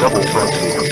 Double front.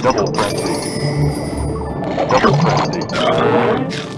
Double frenzy. Double frenzy.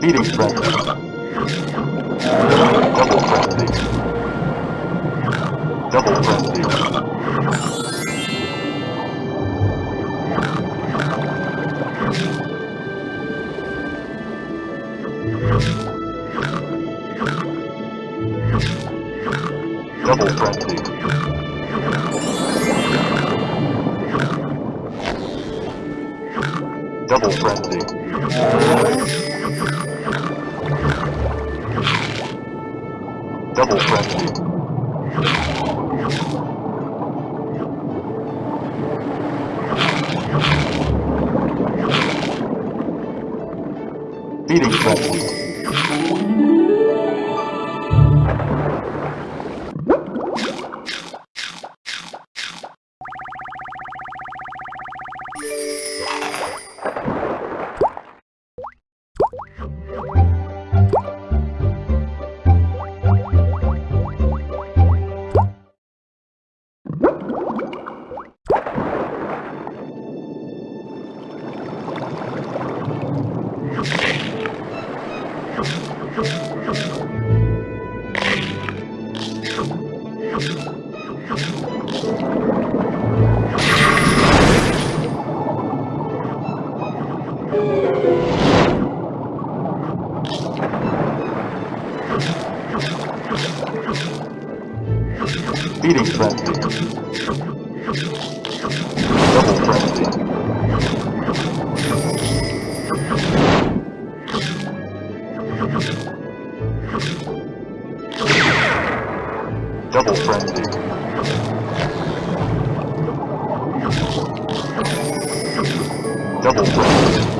Feeding frenzy. Double frenzy. Double frenzy. Double frenzy. Double frenzy. Double Feeding frenzy. Double frenzy. Double frenzy. Double frenzy.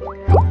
Feeding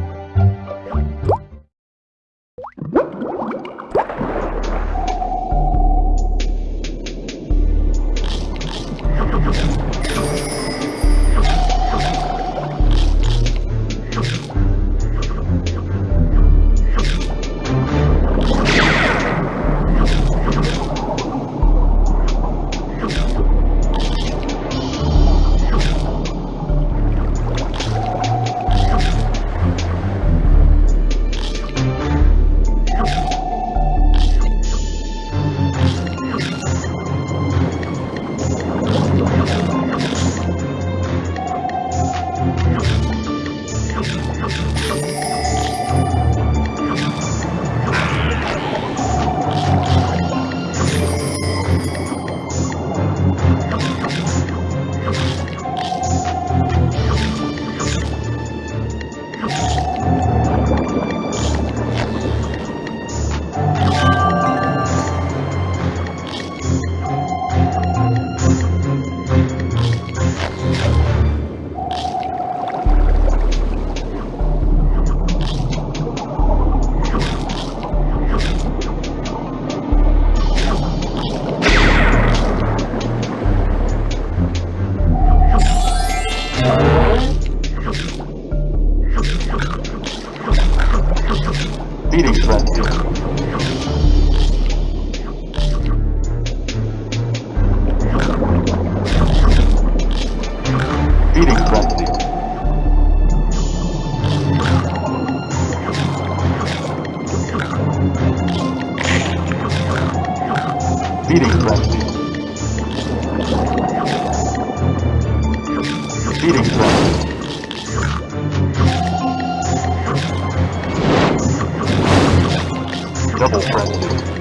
Feeding frenzy. Double frenzy.